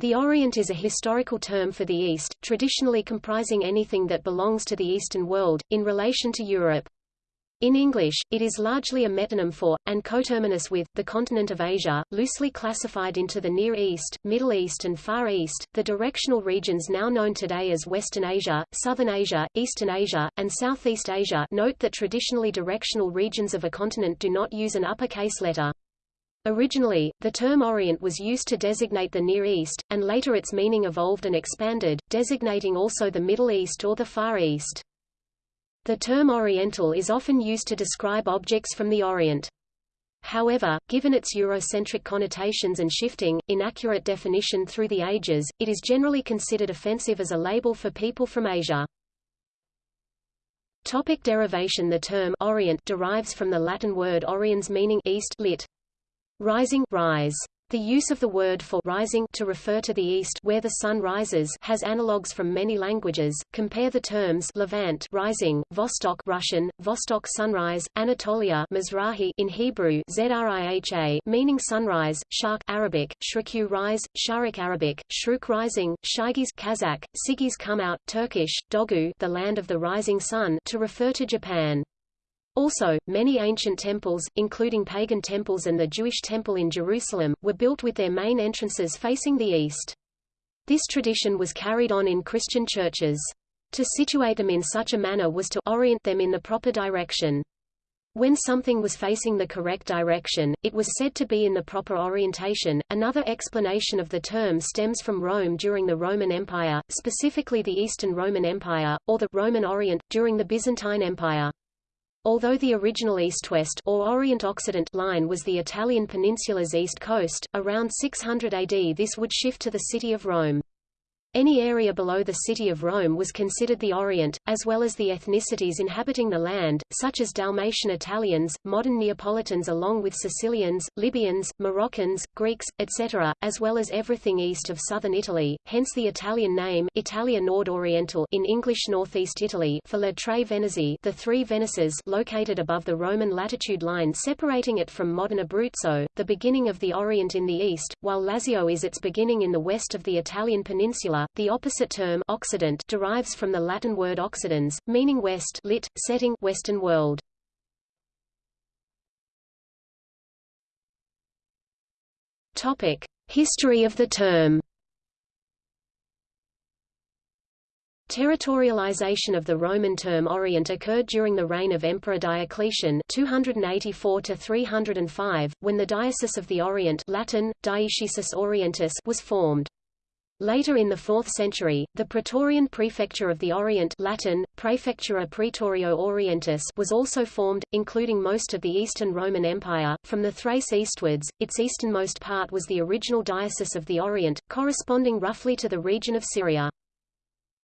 The Orient is a historical term for the East, traditionally comprising anything that belongs to the Eastern world, in relation to Europe. In English, it is largely a metonym for, and coterminous with, the continent of Asia, loosely classified into the Near East, Middle East and Far East, the directional regions now known today as Western Asia, Southern Asia, Eastern Asia, and Southeast Asia note that traditionally directional regions of a continent do not use an uppercase letter. Originally, the term Orient was used to designate the Near East, and later its meaning evolved and expanded, designating also the Middle East or the Far East. The term Oriental is often used to describe objects from the Orient. However, given its Eurocentric connotations and shifting, inaccurate definition through the ages, it is generally considered offensive as a label for people from Asia. Topic derivation The term Orient derives from the Latin word oriens meaning east lit. Rising rise. The use of the word for rising to refer to the east where the sun rises has analogues from many languages. Compare the terms Levant rising, Vostok Russian, Vostok sunrise, Anatolia Mizrahi in Hebrew Zriha meaning sunrise, Shark Arabic, Shriku rise, Sharik Arabic, Shruk rising, Shigis Kazakh, Sigis come out Turkish, Dogu the land of the rising sun to refer to Japan. Also, many ancient temples, including pagan temples and the Jewish temple in Jerusalem, were built with their main entrances facing the east. This tradition was carried on in Christian churches. To situate them in such a manner was to orient them in the proper direction. When something was facing the correct direction, it was said to be in the proper orientation. Another explanation of the term stems from Rome during the Roman Empire, specifically the Eastern Roman Empire, or the Roman Orient, during the Byzantine Empire. Although the original east-west or Orient-Occident line was the Italian peninsula's east coast, around 600 AD this would shift to the city of Rome. Any area below the city of Rome was considered the Orient, as well as the ethnicities inhabiting the land, such as Dalmatian Italians, modern Neapolitans along with Sicilians, Libyans, Moroccans, Greeks, etc., as well as everything east of southern Italy, hence the Italian name Italia Nord-Oriental in English Northeast Italy for Le Tre Venezie the Three Venices located above the Roman latitude line separating it from modern Abruzzo, the beginning of the Orient in the east, while Lazio is its beginning in the west of the Italian peninsula the opposite term Occident derives from the Latin word occidens, meaning west lit, setting Western world. Topic: History of the term. Territorialization of the Roman term Orient occurred during the reign of Emperor Diocletian 284 305, when the Diocese of the Orient Latin, Dioecesis Orientis was formed. Later in the 4th century, the Praetorian Prefecture of the Orient Latin, Praefectura Praetorio Orientis was also formed, including most of the Eastern Roman Empire. From the Thrace eastwards, its easternmost part was the original Diocese of the Orient, corresponding roughly to the region of Syria.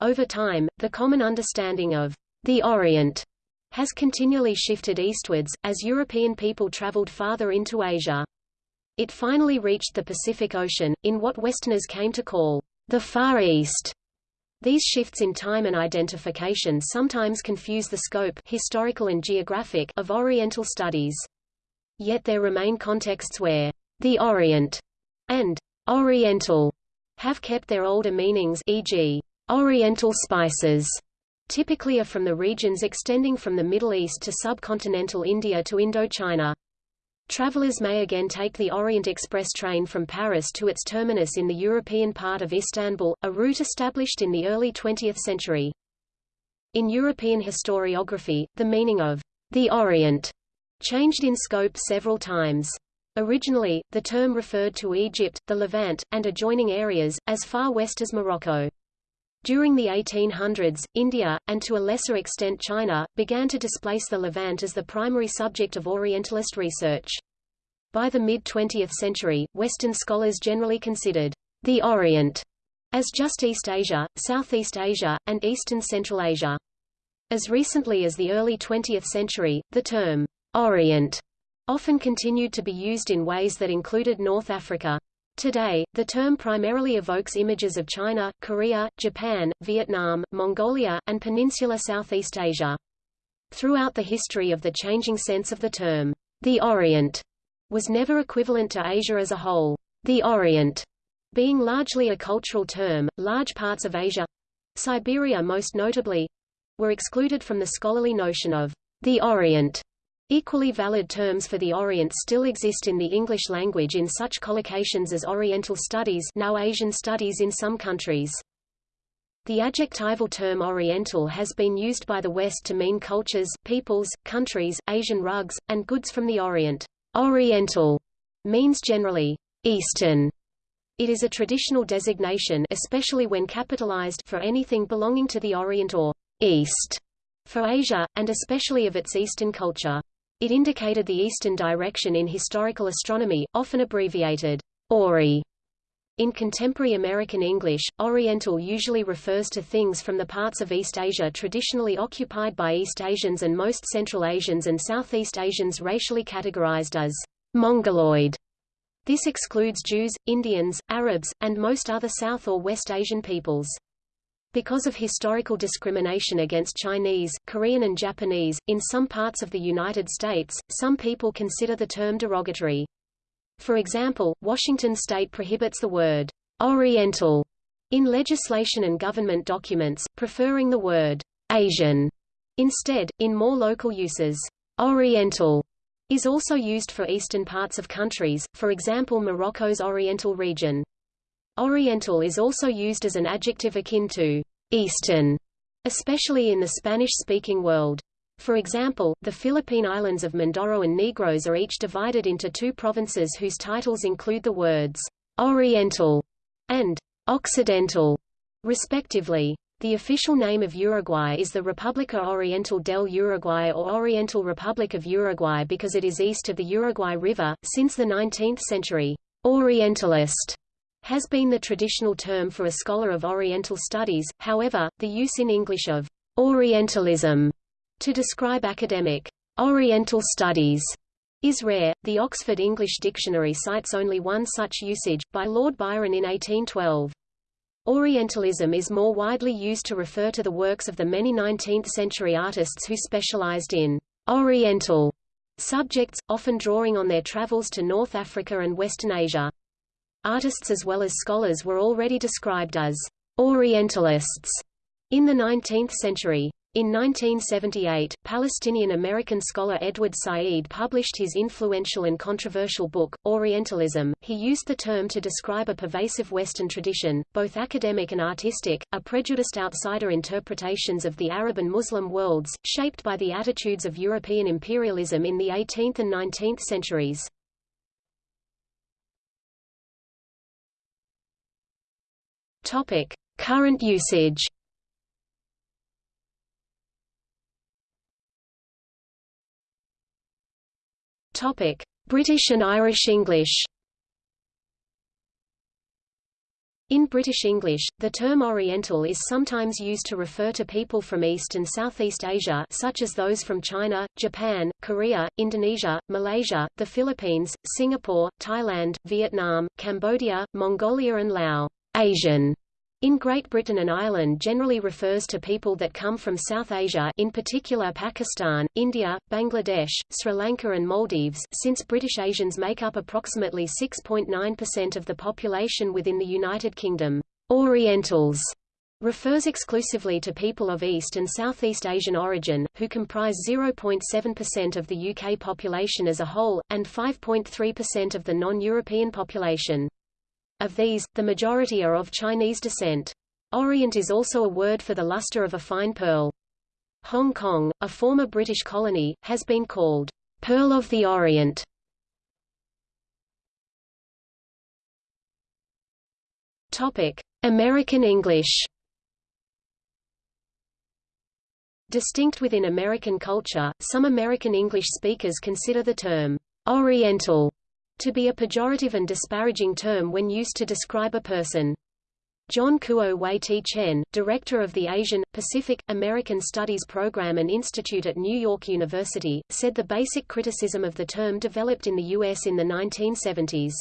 Over time, the common understanding of the Orient has continually shifted eastwards, as European people traveled farther into Asia. It finally reached the Pacific Ocean, in what Westerners came to call the Far East. These shifts in time and identification sometimes confuse the scope historical and geographic of Oriental studies. Yet there remain contexts where the Orient and Oriental have kept their older meanings e.g., Oriental spices typically are from the regions extending from the Middle East to subcontinental India to Indochina. Travelers may again take the Orient Express train from Paris to its terminus in the European part of Istanbul, a route established in the early 20th century. In European historiography, the meaning of the Orient changed in scope several times. Originally, the term referred to Egypt, the Levant, and adjoining areas, as far west as Morocco. During the 1800s, India, and to a lesser extent China, began to displace the Levant as the primary subject of Orientalist research. By the mid-20th century, Western scholars generally considered the Orient as just East Asia, Southeast Asia, and Eastern Central Asia. As recently as the early 20th century, the term Orient often continued to be used in ways that included North Africa. Today, the term primarily evokes images of China, Korea, Japan, Vietnam, Mongolia, and Peninsular Southeast Asia. Throughout the history of the changing sense of the term, the Orient was never equivalent to Asia as a whole. The Orient Being largely a cultural term, large parts of Asia—Siberia most notably—were excluded from the scholarly notion of the Orient. Equally valid terms for the Orient still exist in the English language in such collocations as Oriental Studies now Asian Studies in some countries. The adjectival term Oriental has been used by the West to mean cultures, peoples, countries, Asian rugs, and goods from the Orient. Oriental means generally Eastern it is a traditional designation especially when capitalized for anything belonging to the Orient or East for Asia, and especially of its Eastern culture. It indicated the eastern direction in historical astronomy, often abbreviated ORI. In contemporary American English, Oriental usually refers to things from the parts of East Asia traditionally occupied by East Asians and most Central Asians and Southeast Asians racially categorized as Mongoloid. This excludes Jews, Indians, Arabs, and most other South or West Asian peoples. Because of historical discrimination against Chinese, Korean and Japanese, in some parts of the United States, some people consider the term derogatory. For example, Washington state prohibits the word Oriental in legislation and government documents, preferring the word Asian instead, in more local uses. Oriental is also used for eastern parts of countries, for example Morocco's Oriental region. Oriental is also used as an adjective akin to Eastern, especially in the Spanish-speaking world. For example, the Philippine islands of Mindoro and Negros are each divided into two provinces whose titles include the words Oriental and Occidental, respectively. The official name of Uruguay is the República Oriental del Uruguay or Oriental Republic of Uruguay because it is east of the Uruguay River. Since the 19th century, Orientalist has been the traditional term for a scholar of Oriental studies, however, the use in English of Orientalism to describe academic Oriental studies is rare. The Oxford English Dictionary cites only one such usage, by Lord Byron in 1812. Orientalism is more widely used to refer to the works of the many 19th-century artists who specialized in Oriental subjects, often drawing on their travels to North Africa and Western Asia. Artists as well as scholars were already described as Orientalists in the 19th century. In 1978, Palestinian-American scholar Edward Said published his influential and controversial book, Orientalism. He used the term to describe a pervasive Western tradition, both academic and artistic, a prejudiced outsider interpretations of the Arab and Muslim worlds, shaped by the attitudes of European imperialism in the 18th and 19th centuries. Topic: Current usage. Topic: British and Irish English. In British English, the term Oriental is sometimes used to refer to people from East and Southeast Asia such as those from China, Japan, Korea, Indonesia, Malaysia, the Philippines, Singapore, Thailand, Vietnam, Cambodia, Mongolia and Laos. Asian in Great Britain and Ireland generally refers to people that come from South Asia in particular Pakistan, India, Bangladesh, Sri Lanka and Maldives since British Asians make up approximately 6.9% of the population within the United Kingdom. Orientals refers exclusively to people of East and Southeast Asian origin, who comprise 0.7% of the UK population as a whole, and 5.3% of the non-European population. Of these, the majority are of Chinese descent. Orient is also a word for the luster of a fine pearl. Hong Kong, a former British colony, has been called Pearl of the Orient. Topic: American English. Distinct within American culture, some American English speakers consider the term Oriental to be a pejorative and disparaging term when used to describe a person. John Kuo Wei Tchen, director of the Asian, Pacific, American Studies Program and Institute at New York University, said the basic criticism of the term developed in the U.S. in the 1970s.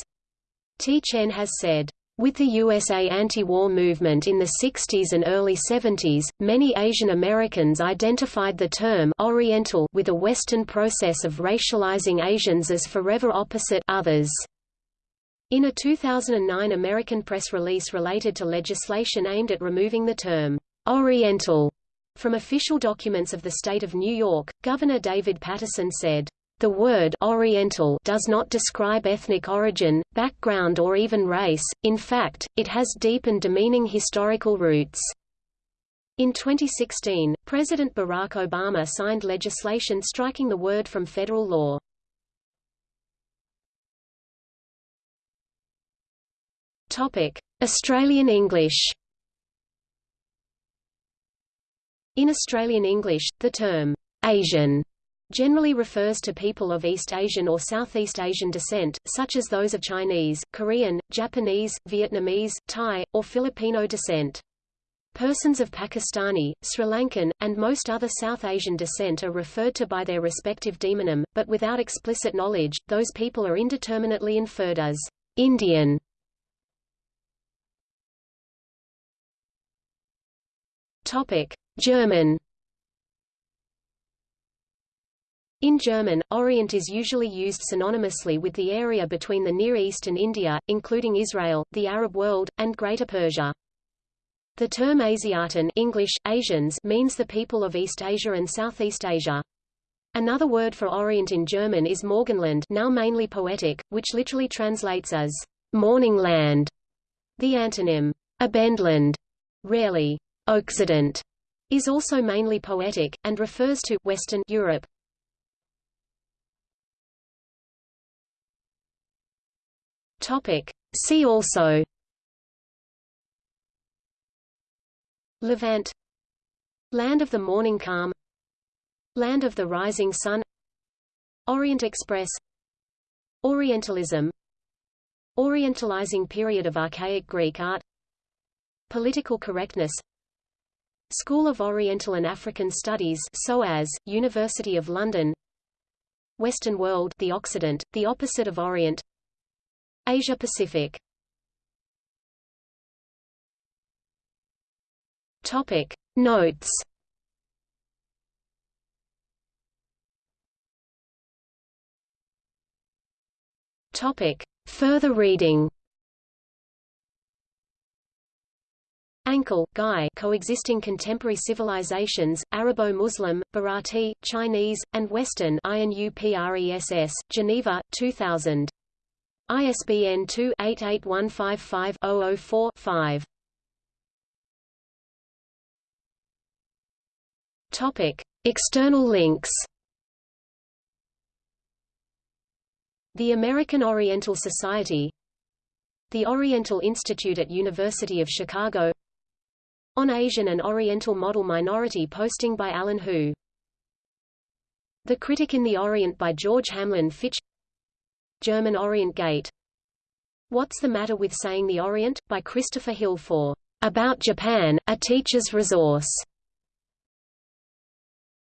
Tchen has said, with the USA anti-war movement in the 60s and early 70s, many Asian Americans identified the term Oriental with a Western process of racializing Asians as forever opposite others. In a 2009 American press release related to legislation aimed at removing the term Oriental from official documents of the state of New York, Governor David Paterson said, the word Oriental does not describe ethnic origin, background or even race, in fact, it has deep and demeaning historical roots. In 2016, President Barack Obama signed legislation striking the word from federal law. Australian English In Australian English, the term Asian generally refers to people of East Asian or Southeast Asian descent, such as those of Chinese, Korean, Japanese, Vietnamese, Thai, or Filipino descent. Persons of Pakistani, Sri Lankan, and most other South Asian descent are referred to by their respective demonym, but without explicit knowledge, those people are indeterminately inferred as Indian. German In German, Orient is usually used synonymously with the area between the Near East and India, including Israel, the Arab world, and Greater Persia. The term Asiaten English, Asians means the people of East Asia and Southeast Asia. Another word for Orient in German is Morgenland now mainly poetic, which literally translates as morning land. The antonym, Abendland, rarely Occident, is also mainly poetic, and refers to Western Europe. Topic. See also Levant Land of the Morning Calm Land of the Rising Sun Orient Express Orientalism Orientalizing period of archaic Greek art Political correctness School of Oriental and African Studies SOAS, University of London Western World the Occident, the opposite of Orient Asia Pacific. Topic. Notes. Topic. Further reading. Ankerl, Guy Coexisting Contemporary Civilizations, Arabo-Muslim, Bharati, Chinese, and Western INUPRESS, Geneva, 2000. ISBN 2-88155-004-5. Topic: External links The American Oriental Society The Oriental Institute at University of Chicago on Asian and Oriental Model Minority posting by Alan Hu. The Critic in the Orient by George Hamlin Fitch German Orient Gate What's the Matter with Saying the Orient? by Christopher Hill for About Japan, a Teacher's Resource.